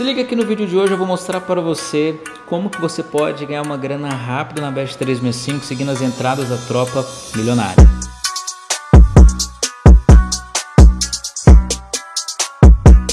Se liga aqui no vídeo de hoje, eu vou mostrar para você como que você pode ganhar uma grana rápida na Best 365 seguindo as entradas da tropa milionária.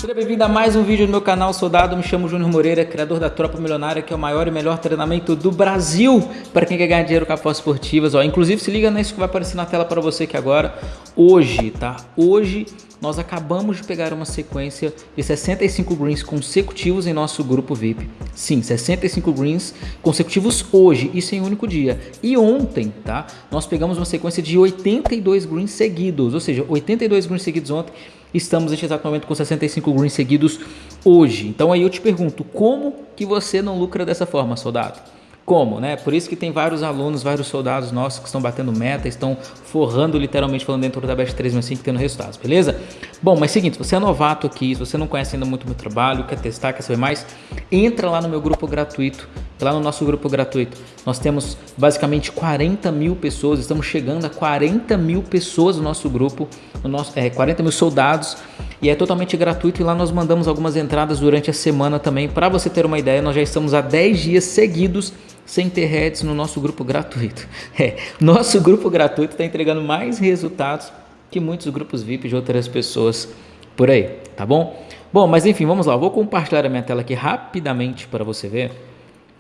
Seja bem-vindo a mais um vídeo do meu canal Soldado, me chamo Júnior Moreira, criador da Tropa Milionária, que é o maior e melhor treinamento do Brasil para quem quer ganhar dinheiro com apostas esportivas. Ó, inclusive, se liga nisso que vai aparecer na tela para você aqui agora. Hoje, tá? Hoje nós acabamos de pegar uma sequência de 65 greens consecutivos em nosso grupo VIP. Sim, 65 greens consecutivos hoje, isso em um único dia. E ontem, tá? Nós pegamos uma sequência de 82 greens seguidos, ou seja, 82 greens seguidos ontem. Estamos neste exato momento com 65 greens seguidos hoje. Então aí eu te pergunto, como que você não lucra dessa forma, soldado? como, né? Por isso que tem vários alunos, vários soldados nossos que estão batendo meta, estão forrando literalmente falando dentro da Best 365 tendo resultados, beleza? Bom, mas seguinte, se você é novato aqui, se você não conhece ainda muito o meu trabalho, quer testar, quer saber mais, entra lá no meu grupo gratuito, lá no nosso grupo gratuito. Nós temos basicamente 40 mil pessoas, estamos chegando a 40 mil pessoas no nosso grupo, no nosso, é, 40 mil soldados, e é totalmente gratuito e lá nós mandamos algumas entradas durante a semana também. Para você ter uma ideia, nós já estamos há 10 dias seguidos sem ter heads no nosso grupo gratuito. É, nosso grupo gratuito está entregando mais resultados que muitos grupos VIP de outras pessoas por aí, tá bom? Bom, mas enfim, vamos lá. vou compartilhar a minha tela aqui rapidamente para você ver.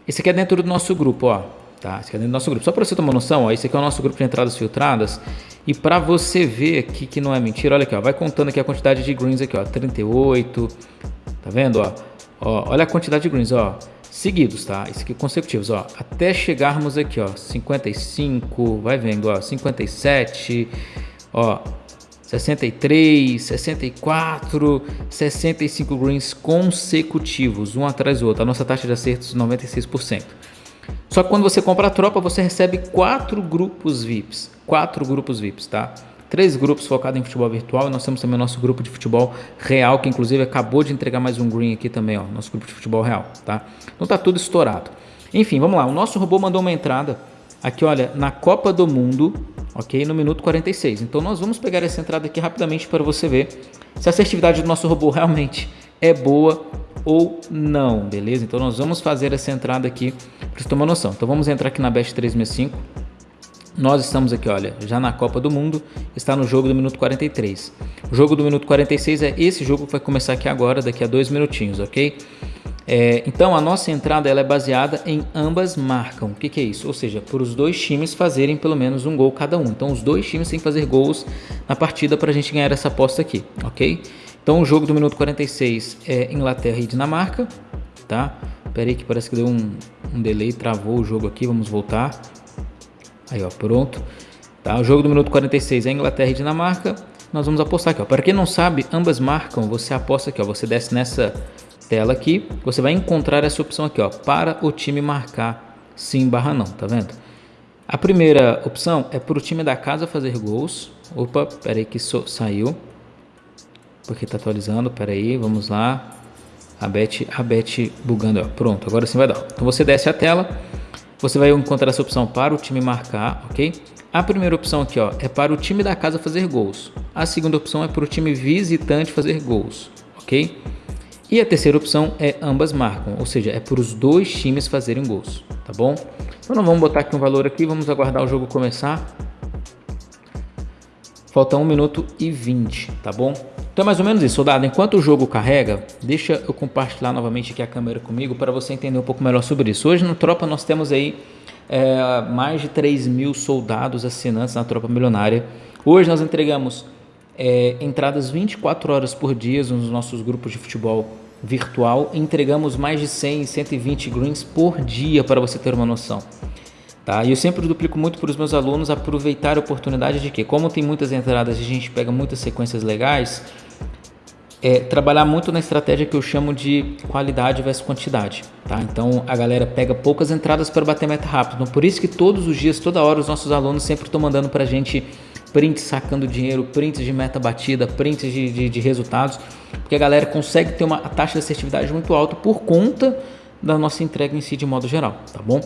Esse aqui é dentro do nosso grupo, ó. Tá? Esse aqui é dentro do nosso grupo. Só para você uma noção, ó, esse aqui é o nosso grupo de entradas filtradas. E para você ver aqui que não é mentira, olha aqui, ó, vai contando aqui a quantidade de greens aqui, ó, 38. Tá vendo, ó? ó olha a quantidade de greens, ó seguidos, tá? Isso aqui consecutivos, ó, até chegarmos aqui, ó, 55, vai vendo, ó, 57, ó, 63, 64, 65 greens consecutivos, um atrás do outro. A nossa taxa de acertos 96%. Só que quando você compra a tropa, você recebe quatro grupos VIPs, quatro grupos VIPs, tá? três grupos focados em futebol virtual e nós temos também o nosso grupo de futebol real, que inclusive acabou de entregar mais um green aqui também, ó, nosso grupo de futebol real, tá? Então tá tudo estourado. Enfim, vamos lá, o nosso robô mandou uma entrada aqui, olha, na Copa do Mundo, ok? No minuto 46. Então nós vamos pegar essa entrada aqui rapidamente para você ver se a assertividade do nosso robô realmente é boa ou não, beleza? Então nós vamos fazer essa entrada aqui para você uma noção. Então vamos entrar aqui na Best 365 nós estamos aqui, olha, já na Copa do Mundo, está no jogo do minuto 43. O jogo do minuto 46 é esse jogo que vai começar aqui agora, daqui a dois minutinhos, ok? É, então a nossa entrada ela é baseada em ambas marcam. O que, que é isso? Ou seja, por os dois times fazerem pelo menos um gol cada um. Então os dois times têm que fazer gols na partida para a gente ganhar essa aposta aqui, ok? Então o jogo do minuto 46 é Inglaterra e Dinamarca, tá? Pera aí que parece que deu um, um delay, travou o jogo aqui, vamos voltar. Aí, ó, pronto. Tá, o jogo do minuto 46 é Inglaterra e Dinamarca. Nós vamos apostar aqui, ó. Para quem não sabe, ambas marcam. Você aposta aqui, ó. Você desce nessa tela aqui. Você vai encontrar essa opção aqui, ó. Para o time marcar sim barra não, tá vendo? A primeira opção é para o time da casa fazer gols. Opa, pera aí que so, saiu. Porque tá atualizando, pera aí, vamos lá. A bet, a bet bugando, ó. Pronto, agora sim vai dar. Então você desce a tela você vai encontrar essa opção para o time marcar, ok? A primeira opção aqui ó, é para o time da casa fazer gols. A segunda opção é para o time visitante fazer gols, ok? E a terceira opção é ambas marcam, ou seja, é para os dois times fazerem gols, tá bom? Então nós vamos botar aqui um valor aqui, vamos aguardar o jogo começar. Falta 1 minuto e 20, tá bom? Então é mais ou menos isso, soldado. Enquanto o jogo carrega, deixa eu compartilhar novamente aqui a câmera comigo para você entender um pouco melhor sobre isso. Hoje no Tropa nós temos aí é, mais de 3 mil soldados assinantes na Tropa Milionária. Hoje nós entregamos é, entradas 24 horas por dia nos nossos grupos de futebol virtual. Entregamos mais de 100, 120 greens por dia para você ter uma noção. Tá? E eu sempre duplico muito para os meus alunos aproveitar a oportunidade de que, como tem muitas entradas e a gente pega muitas sequências legais, é trabalhar muito na estratégia que eu chamo de qualidade versus quantidade. Tá? Então a galera pega poucas entradas para bater meta rápido. Então, por isso que todos os dias, toda hora, os nossos alunos sempre estão mandando para a gente prints sacando dinheiro, prints de meta batida, prints de, de, de, resultados, porque a galera consegue ter uma taxa de assertividade muito alta por conta da nossa entrega em si de modo geral, tá bom?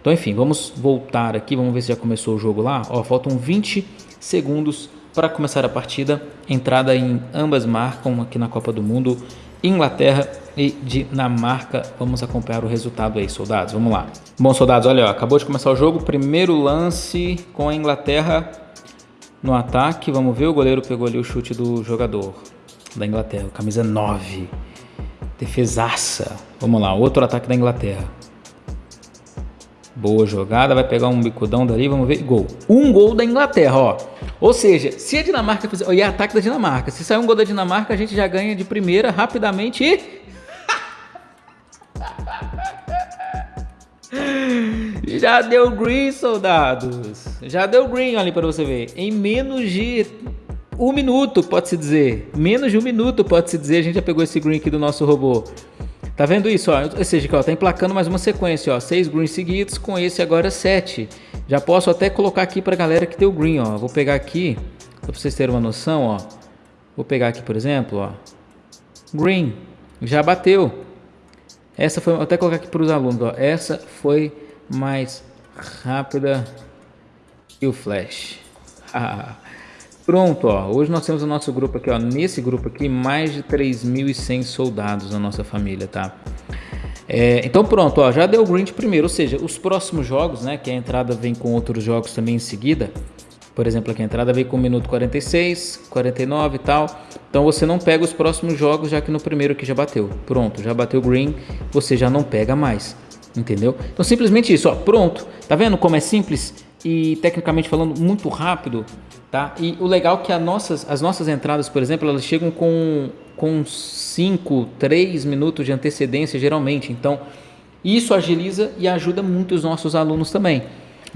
Então, enfim, vamos voltar aqui, vamos ver se já começou o jogo lá. Ó, faltam 20 segundos para começar a partida. Entrada em ambas marcam aqui na Copa do Mundo. Inglaterra e Dinamarca. Vamos acompanhar o resultado aí, soldados. Vamos lá. Bom, soldados, olha, ó, acabou de começar o jogo. Primeiro lance com a Inglaterra no ataque. Vamos ver, o goleiro pegou ali o chute do jogador da Inglaterra, camisa 9. Defesaça. Vamos lá, outro ataque da Inglaterra. Boa jogada, vai pegar um bicudão dali, vamos ver. Gol. Um gol da Inglaterra, ó. Ou seja, se a Dinamarca fizer. E ataque da Dinamarca. Se sair um gol da Dinamarca, a gente já ganha de primeira rapidamente e. Já deu green, soldados. Já deu green ali para você ver. Em menos de um minuto, pode-se dizer. Menos de um minuto, pode-se dizer. A gente já pegou esse green aqui do nosso robô. Tá vendo isso? Ó? Ou seja, ó, tá emplacando mais uma sequência, ó. Seis greens seguidos, com esse agora sete. Já posso até colocar aqui pra galera que tem o green, ó. Vou pegar aqui, pra vocês terem uma noção, ó. Vou pegar aqui, por exemplo, ó. Green, já bateu. Essa foi, vou até colocar aqui para os alunos, ó. Essa foi mais rápida que o flash. Pronto, ó. Hoje nós temos o nosso grupo aqui, ó. Nesse grupo aqui, mais de 3.100 soldados na nossa família, tá? É, então pronto, ó, já deu green de primeiro, ou seja, os próximos jogos, né, que a entrada vem com outros jogos também em seguida, por exemplo, aqui a entrada vem com o minuto 46, 49 e tal, então você não pega os próximos jogos já que no primeiro aqui já bateu, pronto, já bateu green, você já não pega mais, entendeu? Então simplesmente isso, ó, pronto, tá vendo como é simples e tecnicamente falando muito rápido, Tá? E o legal é que as nossas, as nossas entradas, por exemplo, elas chegam com, com 5, 3 minutos de antecedência geralmente. Então, isso agiliza e ajuda muito os nossos alunos também.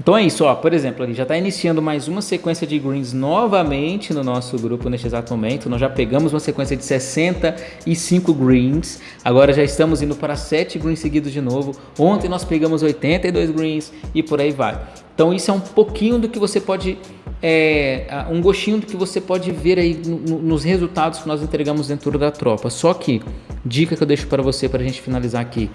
Então é isso, ó. Por exemplo, ali já está iniciando mais uma sequência de greens novamente no nosso grupo neste exato momento. Nós já pegamos uma sequência de 65 greens. Agora já estamos indo para 7 greens seguidos de novo. Ontem nós pegamos 82 greens e por aí vai. Então isso é um pouquinho do que você pode é, um gostinho do que você pode ver aí no, nos resultados que nós entregamos dentro da tropa. Só que, dica que eu deixo para você para a gente finalizar aqui,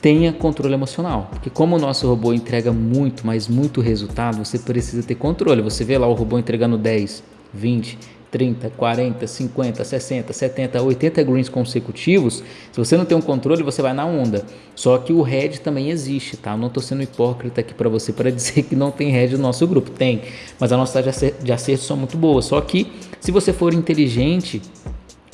tenha controle emocional, porque como o nosso robô entrega muito, mas muito resultado, você precisa ter controle. Você vê lá o robô entregando 10, 20, 30, 40, 50, 60, 70, 80 greens consecutivos, se você não tem um controle, você vai na onda. Só que o head também existe, tá? Eu não estou sendo hipócrita aqui para você para dizer que não tem head no nosso grupo. Tem, mas a nossa taxa de acerto são muito boas. Só que se você for inteligente,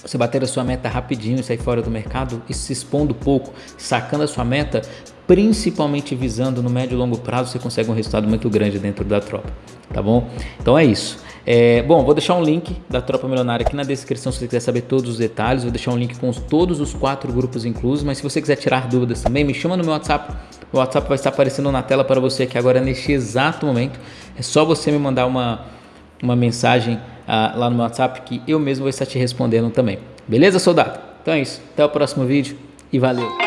você bater a sua meta rapidinho e sair fora do mercado e se expondo pouco, sacando a sua meta, principalmente visando no médio e longo prazo, você consegue um resultado muito grande dentro da tropa, tá bom? Então é isso. É, bom, vou deixar um link da Tropa Milionária aqui na descrição se você quiser saber todos os detalhes. Vou deixar um link com os, todos os quatro grupos inclusos. Mas se você quiser tirar dúvidas também, me chama no meu WhatsApp. O WhatsApp vai estar aparecendo na tela para você aqui agora neste exato momento. É só você me mandar uma, uma mensagem ah, lá no meu WhatsApp que eu mesmo vou estar te respondendo também. Beleza, soldado? Então é isso. Até o próximo vídeo e valeu!